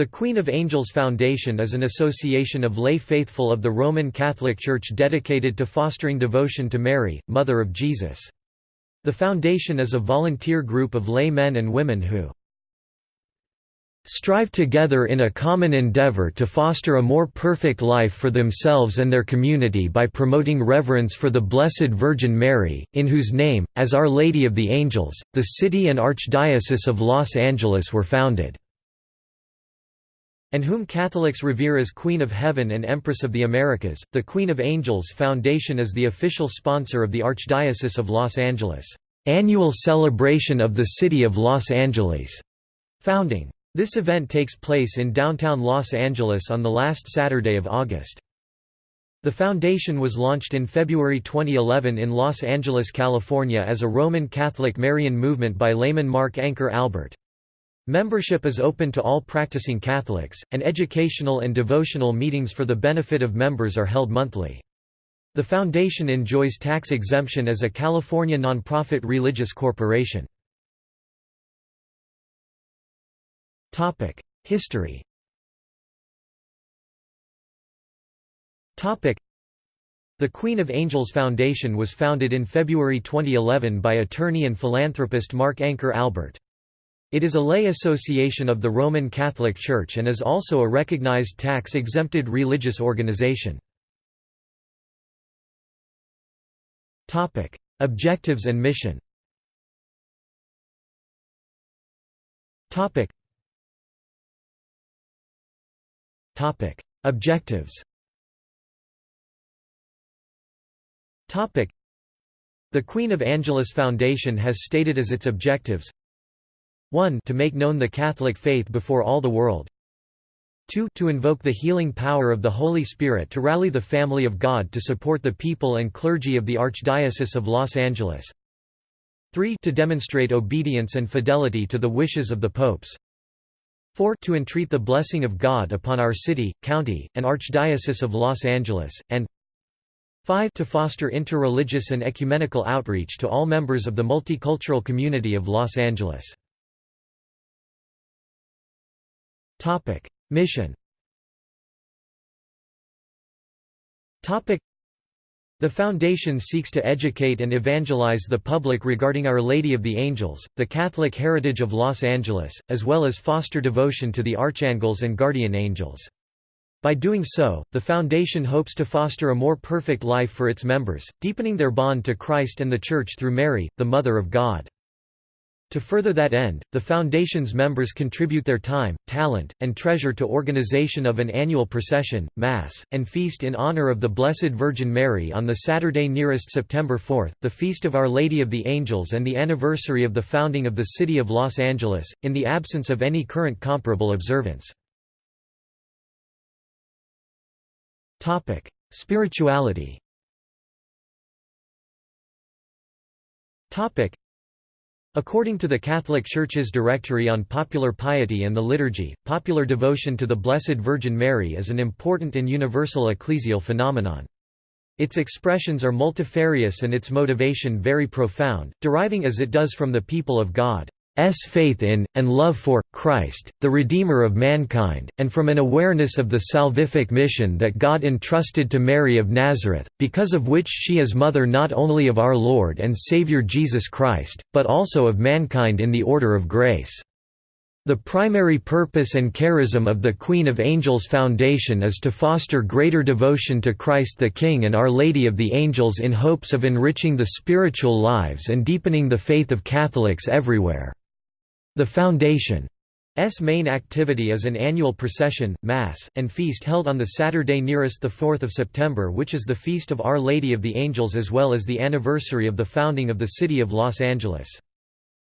The Queen of Angels Foundation is an association of lay faithful of the Roman Catholic Church dedicated to fostering devotion to Mary, Mother of Jesus. The foundation is a volunteer group of lay men and women who strive together in a common endeavor to foster a more perfect life for themselves and their community by promoting reverence for the Blessed Virgin Mary, in whose name, as Our Lady of the Angels, the city and Archdiocese of Los Angeles were founded and whom Catholics revere as Queen of Heaven and Empress of the Americas. The Queen of Angels Foundation is the official sponsor of the Archdiocese of Los Angeles annual celebration of the City of Los Angeles founding. This event takes place in downtown Los Angeles on the last Saturday of August. The foundation was launched in February 2011 in Los Angeles, California as a Roman Catholic Marian movement by layman Mark Anchor Albert. Membership is open to all practicing Catholics, and educational and devotional meetings for the benefit of members are held monthly. The foundation enjoys tax exemption as a California nonprofit religious corporation. History the Queen of Angels Foundation was founded in February 2011 by attorney and philanthropist Mark Anchor Albert. It is a lay association of the Roman Catholic Church and is also a recognized tax-exempted religious organization. Objectives and mission Objectives The Queen of Angeles Foundation has stated as its objectives 1 to make known the Catholic faith before all the world. 2 to invoke the healing power of the Holy Spirit to rally the family of God to support the people and clergy of the Archdiocese of Los Angeles. 3 to demonstrate obedience and fidelity to the wishes of the popes. 4 to entreat the blessing of God upon our city, county, and Archdiocese of Los Angeles, and 5 to foster interreligious and ecumenical outreach to all members of the multicultural community of Los Angeles. Topic: Mission. Topic: The foundation seeks to educate and evangelize the public regarding Our Lady of the Angels, the Catholic heritage of Los Angeles, as well as foster devotion to the archangels and guardian angels. By doing so, the Foundation hopes to foster a more perfect life for its members, deepening their bond to Christ and the Church through Mary, the Mother of God. To further that end, the Foundation's members contribute their time, talent, and treasure to organization of an annual procession, Mass, and feast in honor of the Blessed Virgin Mary on the Saturday nearest September 4, the Feast of Our Lady of the Angels and the anniversary of the founding of the City of Los Angeles, in the absence of any current comparable observance. Spirituality According to the Catholic Church's Directory on Popular Piety and the Liturgy, popular devotion to the Blessed Virgin Mary is an important and universal ecclesial phenomenon. Its expressions are multifarious and its motivation very profound, deriving as it does from the people of God. Faith in, and love for, Christ, the Redeemer of mankind, and from an awareness of the salvific mission that God entrusted to Mary of Nazareth, because of which she is mother not only of our Lord and Saviour Jesus Christ, but also of mankind in the order of grace. The primary purpose and charism of the Queen of Angels Foundation is to foster greater devotion to Christ the King and Our Lady of the Angels in hopes of enriching the spiritual lives and deepening the faith of Catholics everywhere. The Foundation's main activity is an annual procession, Mass, and feast held on the Saturday nearest the 4th of September which is the Feast of Our Lady of the Angels as well as the anniversary of the founding of the city of Los Angeles.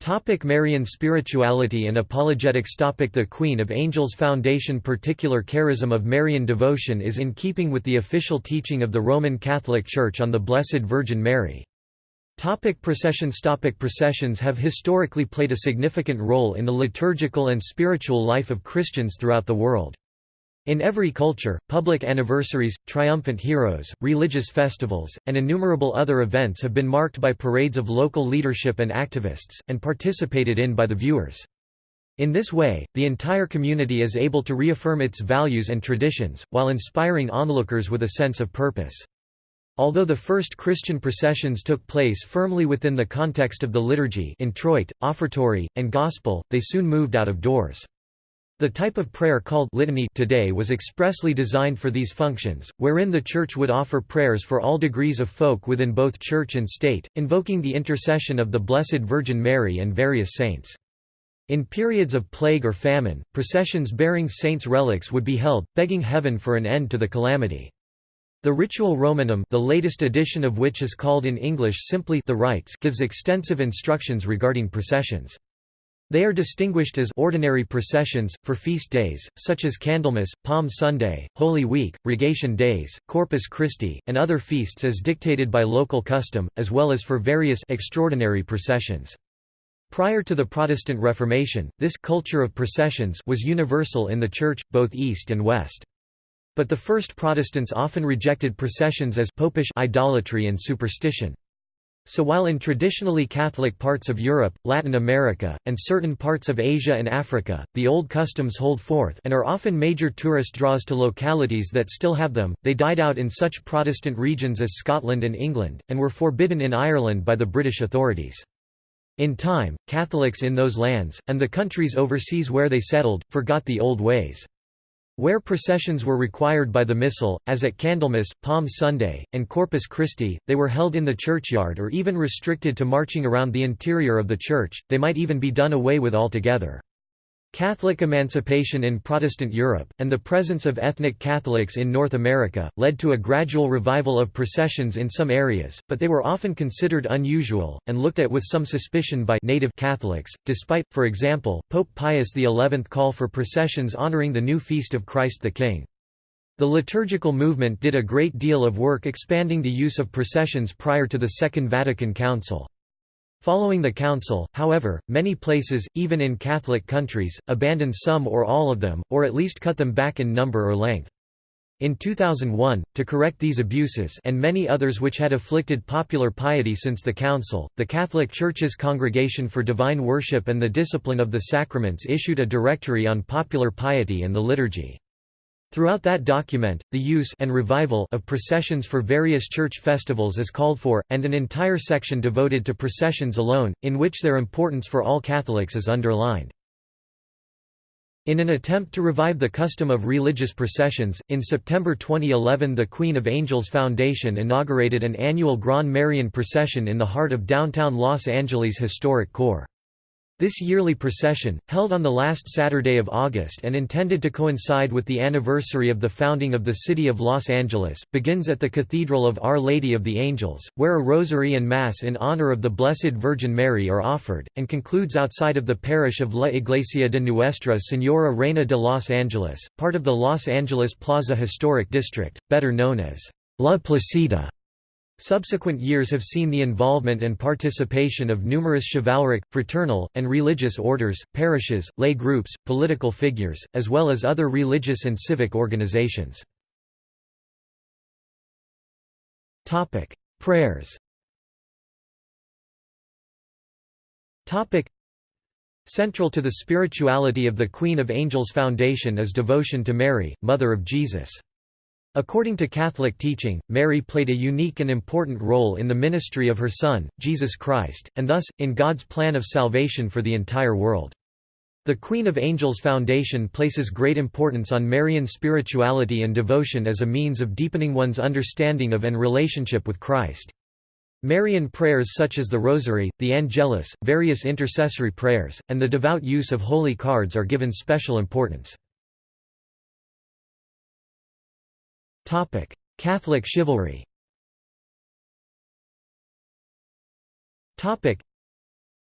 Topic Marian spirituality and apologetics Topic The Queen of Angels Foundation Particular charism of Marian devotion is in keeping with the official teaching of the Roman Catholic Church on the Blessed Virgin Mary. Topic processions Topic Processions have historically played a significant role in the liturgical and spiritual life of Christians throughout the world. In every culture, public anniversaries, triumphant heroes, religious festivals, and innumerable other events have been marked by parades of local leadership and activists, and participated in by the viewers. In this way, the entire community is able to reaffirm its values and traditions, while inspiring onlookers with a sense of purpose. Although the first Christian processions took place firmly within the context of the liturgy introit, offertory, and gospel, they soon moved out of doors. The type of prayer called litany today was expressly designed for these functions, wherein the Church would offer prayers for all degrees of folk within both Church and state, invoking the intercession of the Blessed Virgin Mary and various saints. In periods of plague or famine, processions bearing saints' relics would be held, begging heaven for an end to the calamity. The Ritual Romanum the latest edition of which is called in English simply the Rites gives extensive instructions regarding processions. They are distinguished as ordinary processions, for feast days, such as Candlemas, Palm Sunday, Holy Week, Rogation Days, Corpus Christi, and other feasts as dictated by local custom, as well as for various extraordinary processions. Prior to the Protestant Reformation, this culture of processions was universal in the Church, both East and West. But the first Protestants often rejected processions as popish idolatry and superstition. So while in traditionally Catholic parts of Europe, Latin America, and certain parts of Asia and Africa, the old customs hold forth and are often major tourist draws to localities that still have them, they died out in such Protestant regions as Scotland and England, and were forbidden in Ireland by the British authorities. In time, Catholics in those lands, and the countries overseas where they settled, forgot the old ways. Where processions were required by the Missal, as at Candlemas, Palm Sunday, and Corpus Christi, they were held in the churchyard or even restricted to marching around the interior of the church, they might even be done away with altogether. Catholic emancipation in Protestant Europe, and the presence of ethnic Catholics in North America, led to a gradual revival of processions in some areas, but they were often considered unusual, and looked at with some suspicion by native Catholics, despite, for example, Pope Pius XI call for processions honoring the new feast of Christ the King. The liturgical movement did a great deal of work expanding the use of processions prior to the Second Vatican Council. Following the council, however, many places, even in Catholic countries, abandoned some or all of them, or at least cut them back in number or length. In 2001, to correct these abuses and many others which had afflicted popular piety since the Council, the Catholic Church's Congregation for Divine Worship and the Discipline of the Sacraments issued a directory on popular piety and the liturgy. Throughout that document, the use and revival of processions for various church festivals is called for, and an entire section devoted to processions alone, in which their importance for all Catholics is underlined. In an attempt to revive the custom of religious processions, in September 2011 the Queen of Angels Foundation inaugurated an annual Grand Marian procession in the heart of downtown Los Angeles' historic core. This yearly procession, held on the last Saturday of August and intended to coincide with the anniversary of the founding of the city of Los Angeles, begins at the Cathedral of Our Lady of the Angels, where a rosary and mass in honor of the Blessed Virgin Mary are offered, and concludes outside of the parish of La Iglesia de Nuestra Señora Reina de Los Angeles, part of the Los Angeles Plaza Historic District, better known as La Placita. Subsequent years have seen the involvement and participation of numerous chivalric, fraternal, and religious orders, parishes, lay groups, political figures, as well as other religious and civic organizations. Prayers Central to the spirituality of the Queen of Angels Foundation is devotion to Mary, Mother of Jesus. According to Catholic teaching, Mary played a unique and important role in the ministry of her Son, Jesus Christ, and thus, in God's plan of salvation for the entire world. The Queen of Angels Foundation places great importance on Marian spirituality and devotion as a means of deepening one's understanding of and relationship with Christ. Marian prayers such as the Rosary, the Angelus, various intercessory prayers, and the devout use of holy cards are given special importance. Catholic chivalry.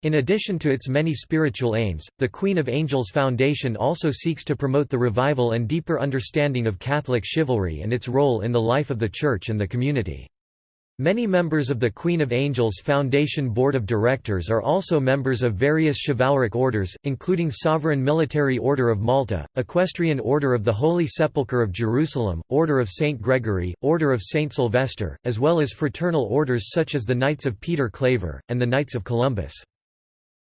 In addition to its many spiritual aims, the Queen of Angels Foundation also seeks to promote the revival and deeper understanding of Catholic chivalry and its role in the life of the Church and the community. Many members of the Queen of Angels Foundation Board of Directors are also members of various chivalric orders, including Sovereign Military Order of Malta, Equestrian Order of the Holy Sepulchre of Jerusalem, Order of St. Gregory, Order of St. Sylvester, as well as fraternal orders such as the Knights of Peter Claver, and the Knights of Columbus.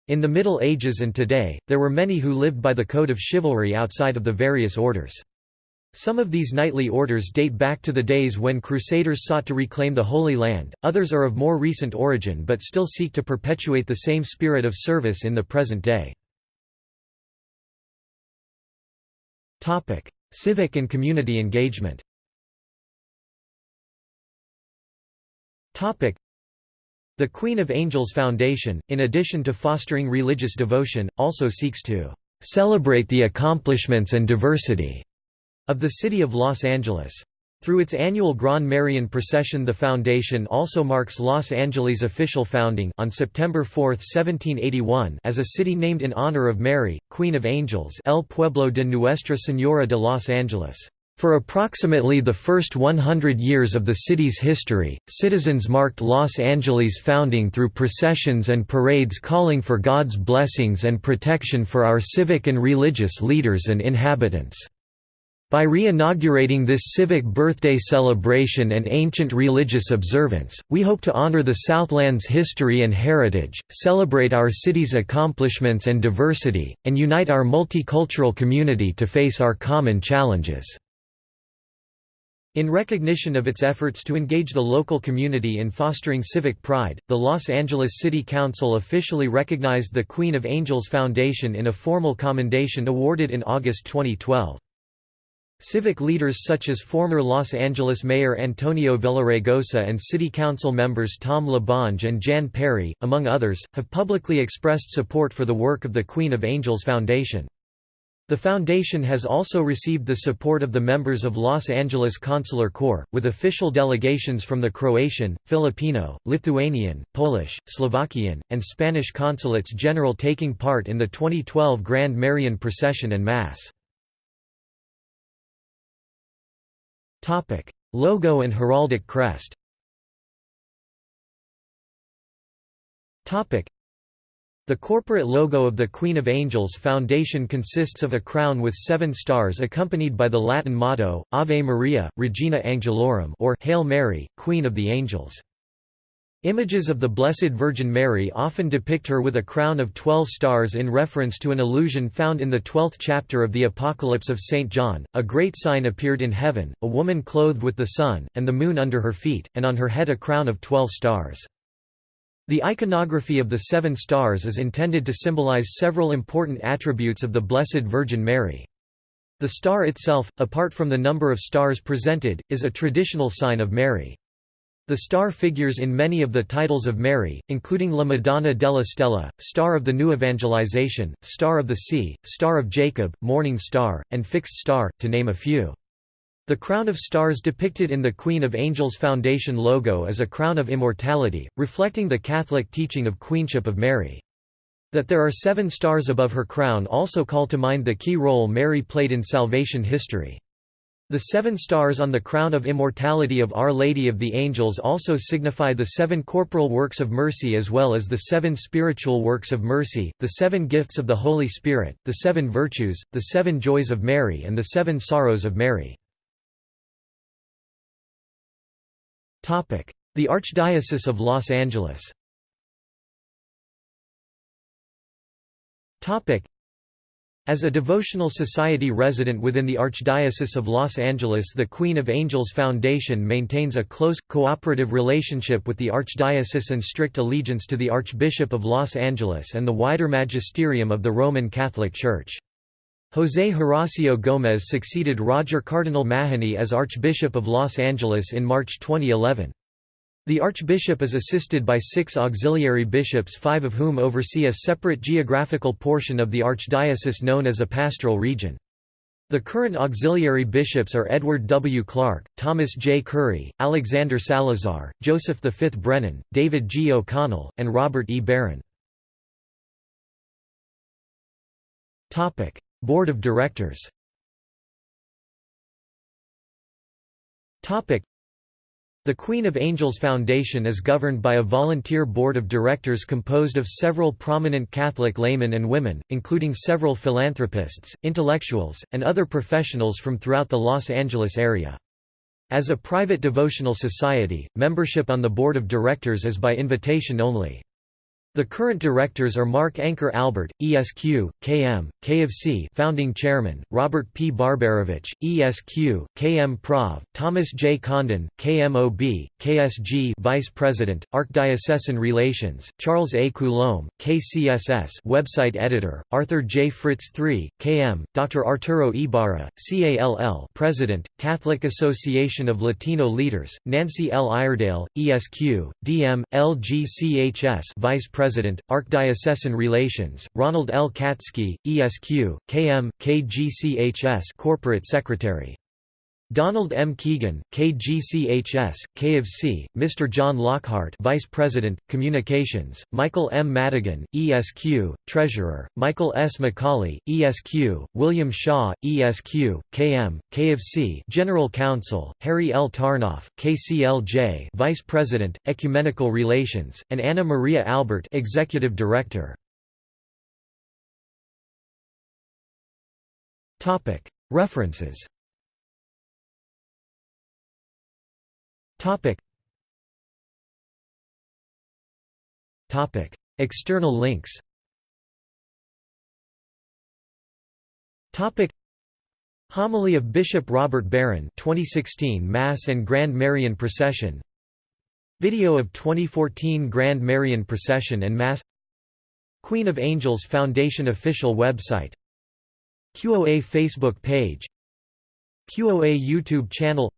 In the Middle Ages and today, there were many who lived by the code of chivalry outside of the various orders. Some of these knightly orders date back to the days when crusaders sought to reclaim the Holy Land, others are of more recent origin but still seek to perpetuate the same spirit of service in the present day. Civic and community engagement The Queen of Angels Foundation, in addition to fostering religious devotion, also seeks to "...celebrate the accomplishments and diversity." Of the city of Los Angeles. Through its annual Gran Marian procession the foundation also marks Los Angeles' official founding on September 4, 1781 as a city named in honor of Mary, Queen of Angels El Pueblo de Nuestra Señora de Los Angeles. For approximately the first 100 years of the city's history, citizens marked Los Angeles' founding through processions and parades calling for God's blessings and protection for our civic and religious leaders and inhabitants. By re-inaugurating this civic birthday celebration and ancient religious observance, we hope to honor the Southland's history and heritage, celebrate our city's accomplishments and diversity, and unite our multicultural community to face our common challenges. In recognition of its efforts to engage the local community in fostering civic pride, the Los Angeles City Council officially recognized the Queen of Angels Foundation in a formal commendation awarded in August 2012. Civic leaders such as former Los Angeles Mayor Antonio Villaraigosa and City Council members Tom LaBonge and Jan Perry, among others, have publicly expressed support for the work of the Queen of Angels Foundation. The foundation has also received the support of the members of Los Angeles Consular Corps, with official delegations from the Croatian, Filipino, Lithuanian, Polish, Slovakian, and Spanish consulates general taking part in the 2012 Grand Marian procession and Mass. Topic: Logo and heraldic crest. Topic: The corporate logo of the Queen of Angels Foundation consists of a crown with seven stars accompanied by the Latin motto, Ave Maria, Regina Angelorum or Hail Mary, Queen of the Angels. Images of the Blessed Virgin Mary often depict her with a crown of twelve stars in reference to an allusion found in the twelfth chapter of the Apocalypse of St. John. A great sign appeared in heaven, a woman clothed with the sun, and the moon under her feet, and on her head a crown of twelve stars. The iconography of the seven stars is intended to symbolize several important attributes of the Blessed Virgin Mary. The star itself, apart from the number of stars presented, is a traditional sign of Mary. The star figures in many of the titles of Mary, including La Madonna della Stella, Star of the New Evangelization, Star of the Sea, Star of Jacob, Morning Star, and Fixed Star, to name a few. The crown of stars depicted in the Queen of Angels Foundation logo is a crown of immortality, reflecting the Catholic teaching of Queenship of Mary. That there are seven stars above her crown also call to mind the key role Mary played in salvation history. The seven stars on the crown of immortality of Our Lady of the Angels also signify the seven corporal works of mercy as well as the seven spiritual works of mercy, the seven gifts of the Holy Spirit, the seven virtues, the seven joys of Mary and the seven sorrows of Mary. The Archdiocese of Los Angeles as a devotional society resident within the Archdiocese of Los Angeles the Queen of Angels Foundation maintains a close, cooperative relationship with the Archdiocese and strict allegiance to the Archbishop of Los Angeles and the wider magisterium of the Roman Catholic Church. José Horacio Gómez succeeded Roger Cardinal Mahony as Archbishop of Los Angeles in March 2011. The archbishop is assisted by six auxiliary bishops five of whom oversee a separate geographical portion of the archdiocese known as a pastoral region. The current auxiliary bishops are Edward W. Clark, Thomas J. Curry, Alexander Salazar, Joseph V. Brennan, David G. O'Connell, and Robert E. Barron. Board of Directors the Queen of Angels Foundation is governed by a volunteer board of directors composed of several prominent Catholic laymen and women, including several philanthropists, intellectuals, and other professionals from throughout the Los Angeles area. As a private devotional society, membership on the board of directors is by invitation only. The current directors are Mark Anchor Albert, ESQ, KM, KFC founding chairman, Robert P. Barbarovich, ESQ, KM Prov, Thomas J. Condon, KMOB, KSG vice president, Archdiocesan Relations, Charles A. Coulombe, KCSS website editor, Arthur J. Fritz III, KM, Dr. Arturo Ibarra, CALL president, Catholic Association of Latino Leaders, Nancy L. Iredale, ESQ, DM, LGCHS vice president President, Archdiocesan Relations, Ronald L. Katsky, ESQ, KM, KGCHS Corporate Secretary. Donald M. Keegan, KGCHS, KFC, Mr. John Lockhart Vice President, Communications, Michael M. Madigan, ESQ, Treasurer, Michael S. McCauley, ESQ, William Shaw, ESQ, KM, KFC General Counsel, Harry L. Tarnoff, KCLJ Vice President, Ecumenical Relations, and Anna Maria Albert Executive Director. References Topic. Topic. External links Topic. Homily of Bishop Robert Barron 2016 Mass and Grand Marian Procession Video of 2014 Grand Marian Procession and Mass Queen of Angels Foundation official website QOA Facebook page QOA YouTube channel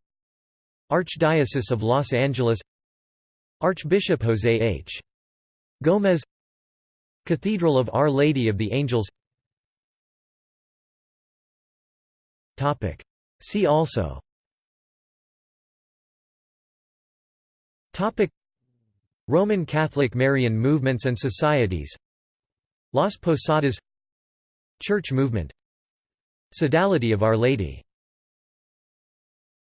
Archdiocese of Los Angeles Archbishop José H. Gómez Cathedral of Our Lady of the Angels. See also. Roman Catholic Marian movements and societies. Las Posadas. Church movement. Sodality of Our Lady